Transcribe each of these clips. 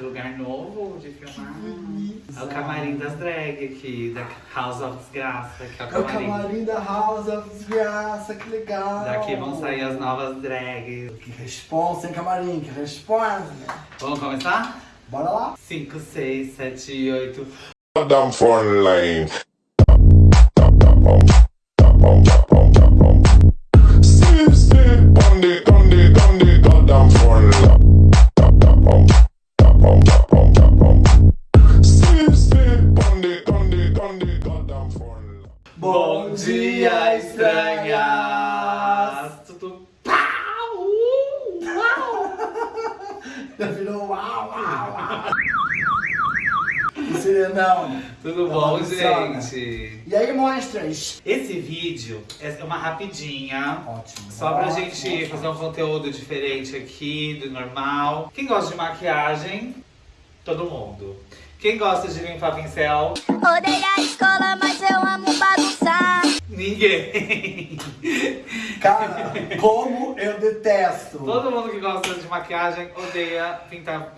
esse lugar novo de filmar. É o camarim das drag aqui, da House of Desgraça, que é o É o camarim. camarim da House of Desgraça, que legal. Daqui vão sair as novas drags. Que responsa, hein, camarim? Que responsa. Vamos começar? Bora lá? 5, 6, 7, 8. Damn phone line. Dia, estranhas! Tudo pau! Uau! Já virou uau, uau, uau. Serenão. Tudo Tá bom, gente? E aí, monstros? Esse vídeo é uma rapidinha. Ótimo. Só pra ótimo, gente ótimo. fazer um conteúdo diferente aqui, do normal. Quem gosta de maquiagem? Todo mundo. Quem gosta de limpar pincel? Odeio a escola, mas eu amo bagunçar. Ninguém. Cara, como eu detesto. Todo mundo que gosta de maquiagem odeia pintar.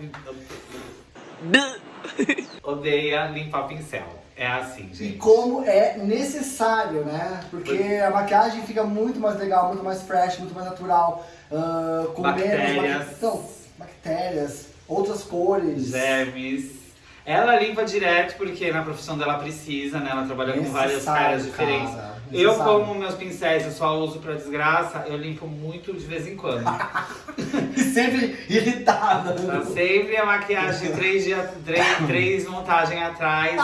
odeia limpar pincel. É assim, E gente. como é necessário, né? Porque a maquiagem fica muito mais legal, muito mais fresh, muito mais natural. ah, com menos Bactérias. bac- Não, bactérias, outras cores. Germes. Ela limpa direto porque na profissão dela precisa, né? Ela trabalha com várias caras diferentes. cara, Eu, necessário. como meus pincéis eu só uso pra desgraça, eu limpo muito de vez em quando. E sempre irritada. Tá sempre a maquiagem de três, dias, três, três montagens atrás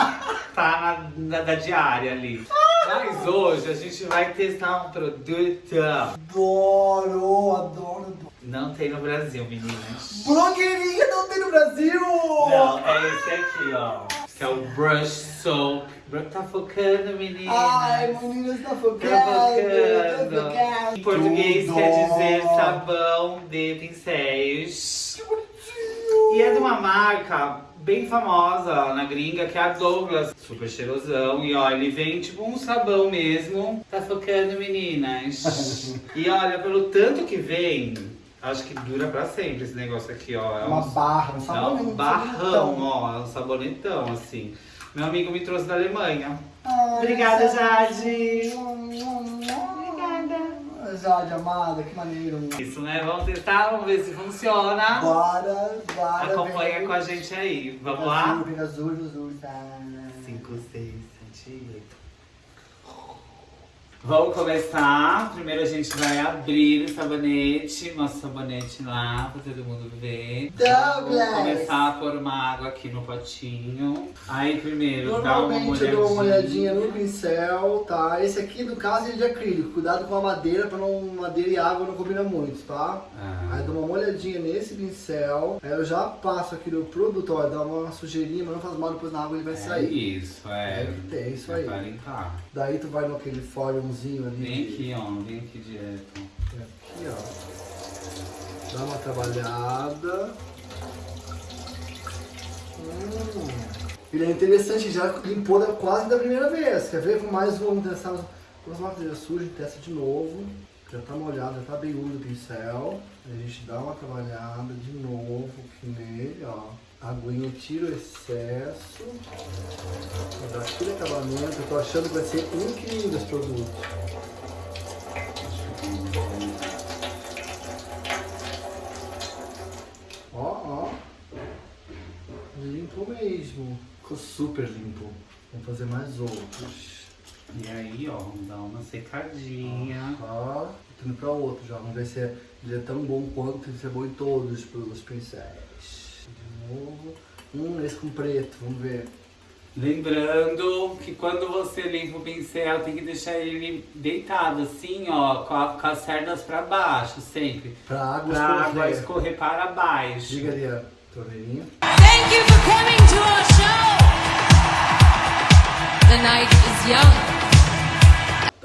tá na, na- da diária ali. Mas hoje a gente vai testar um produto. Adoro, adoro, adoro. Não tem no Brasil, meninas. Blogueirinha não tem no Brasil! Não, é esse aqui, ó. Que é o Brush Soap. Tá focando, meninas. Ai, meninas, tá Tá focando, tá focando. focando. Em português Tudo. quer dizer sabão de pincéis. Que bonitinho. E é de uma marca bem famosa na gringa, que é a Douglas. Super cheirosão. E ó, ele vem tipo um sabão mesmo. Tá focando, meninas. e olha, pelo tanto que vem, acho que dura pra sempre esse negócio aqui, ó. É Uma um, barra, um é sabonete. um barrão, ó. É um sabonetão, assim. Meu amigo me trouxe da Alemanha. Ai, Obrigada, essa- Jade. Obrigada. Jade, amada, que maneiro. Isso, né? Vamos testar, vamos ver se funciona. Bora, bora. Acompanha vem. com a gente aí. Vamos Azul, lá? Vem azul, azul, tá. 5, 6, 7, 8. Vamos começar. Primeiro a gente vai abrir o sabonete, nosso sabonete lá, pra todo mundo ver. Douglas. Vamos começar a pôr uma água aqui no potinho. Aí primeiro, dá uma Normalmente olhadinha. eu dou uma olhadinha no pincel, tá? Esse aqui, no caso, ele é de acrílico. Cuidado com a madeira, pra não madeira e água não combina muito, tá? Ah. Aí dou uma olhadinha nesse pincel, aí eu já passo aqui no produto, ó, dá uma sujeirinha, mas não faz mal, depois na água ele vai É sair. isso, é. É que tem, isso É aí. pra limpar. Daí tu vai naquele ali. Vem aqui, ó. Vem aqui direto. Aqui, ó. Dá uma trabalhada. Hum. Ele é interessante, já limpou da- quase da primeira vez. Quer ver? Mais vamos testar. Vamos lá fazer sujo, testa de novo. Já tá molhado, já tá bem úmido o pincel. A gente dá uma trabalhada de novo aqui nele, ó. Aguinha, tira o excesso. Dá aquele acabamento. Eu tô achando que vai ser incrível esse produto. Ó, ó. Limpo mesmo. Ficou super limpo. Vamos fazer mais outros. E aí, ó, vamos dar uma secadinha. Ó, tô indo pra outro já. Vamos ver se ele é tão bom quanto se é bom em todos os pincéis. Novo. Hum, esse com preto, vamos ver. Lembrando que quando você limpa o pincel, tem que deixar ele deitado assim, ó, com, a- com as cerdas pra baixo, sempre. Pra água Pra água escorrer. escorrer para baixo. Diga ali a torneirinha. Thank you for coming to our show. The night is young.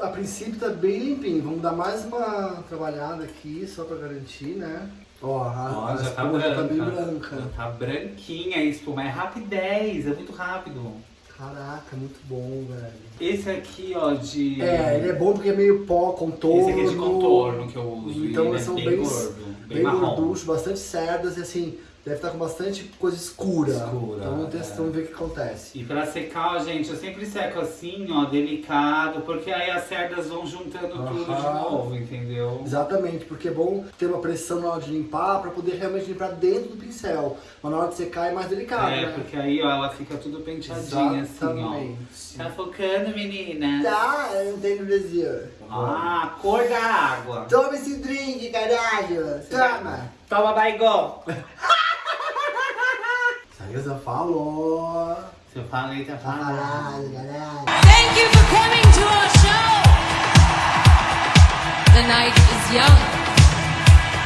A princípio tá bem limpinho. Vamos dar mais uma trabalhada aqui, só pra garantir, né? Ó, a, a já tá já tá bem branca. branca. Já tá branquinha a espuma. É rapidez, é muito rápido. Caraca, muito bom, velho. Esse aqui, ó, de... É, ele é bom porque é meio pó, contorno. Esse aqui é de contorno que eu uso. Então ele eles são é bem, bem gordo, bem, bem marrom. gorduchos, bastante cerdas e assim, deve estar com bastante coisa escura. Escura, Então vamos testar, é. vamos ver o que acontece. E pra secar, ó, gente, eu sempre seco assim, ó, delicado, porque aí as cerdas vão juntando tudo de novo, entendeu? Exatamente, porque é bom ter uma pressão na hora de limpar pra poder realmente limpar dentro do pincel. Mas na hora de secar é mais delicado, É, né? porque aí, ó, ela fica tudo penteadinha assim, ó. Exatamente. Tá focando, menina? Tá, eu não tenho no Brasil. Ah, a cor da água. Toma esse drink, caralho. Toma. Toma, Saísa falou. Se eu falei, tá falando. Caralho, caralho. Thank you for coming to our show. The night is young,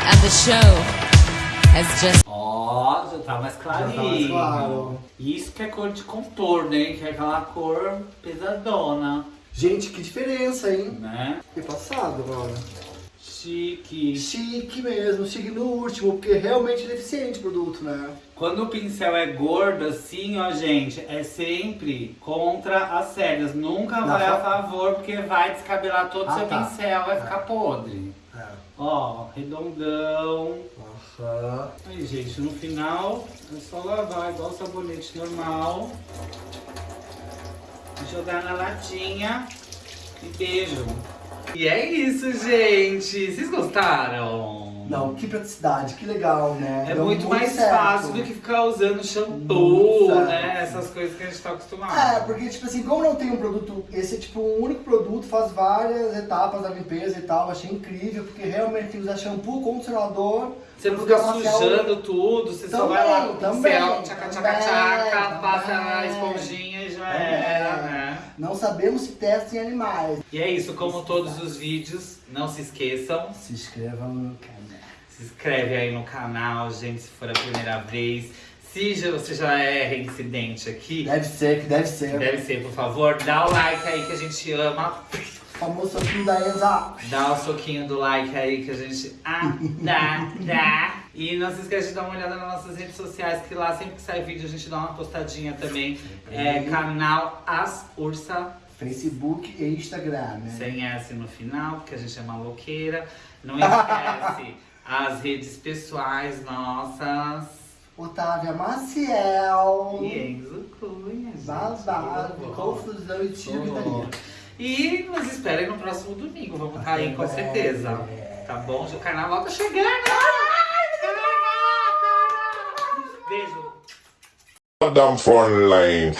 and the show has just. Ó, já tá mais clarinho. Já tá mais claro. Isso que é cor de contorno, hein? Que é aquela cor pesadona, Gente, que diferença, hein? né? Fiquei passado agora. Chique. Chique mesmo, chique no último, porque realmente é eficiente o produto, né? Quando o pincel é gordo assim, ó, gente, é sempre contra as cerdas. Nunca Dá vai a fa- favor, porque vai descabelar todo o Ah, seu tá. pincel, vai ficar podre. É. Ó, redondão. Aham. Aí, gente, no final é só lavar igual sabonete normal. Jogar na latinha e beijo. E é isso, gente. Vocês gostaram? Não, que praticidade, que legal, né? É Deu muito, mais certo. fácil do que ficar usando shampoo, Muito né? Essas coisas que a gente tá acostumado. É, porque, tipo assim, como não tem um produto, esse é tipo um único produto, faz várias etapas da limpeza e tal, achei incrível, porque realmente tem que usar shampoo, condicionador. Você não fica sujando tudo, você só vai lá com Também, pincel, também, tchaca, tchaca, tchaca, também, passa a também. esponjinha e já Também. era, né? Não sabemos se testa em animais. E é isso, como todos os vídeos, não se esqueçam, Se inscrevam no canal. se inscreve aí no canal, gente, se for a primeira vez. Se já- você já é reincidente aqui, Deve ser, que deve ser. deve ser, por favor, dá o like aí que a gente ama. O famoso soquinho da Enza. Dá o soquinho do like aí que a gente ah, dá, dá. E não se esquece de dar uma olhada nas nossas redes sociais, que lá sempre que sai vídeo a gente dá uma postadinha também. É canal As Ursa, Facebook e Instagram, né? sem S no final, porque a gente é maloqueira. Não esquece as redes pessoais nossas. Otávia Maciel. E Enzo Cunha. gente. Babado, confusão e tiro. E nos esperem no próximo domingo. Vamos estar aí com certeza. Tá bom? O carnaval tá chegando! down front line.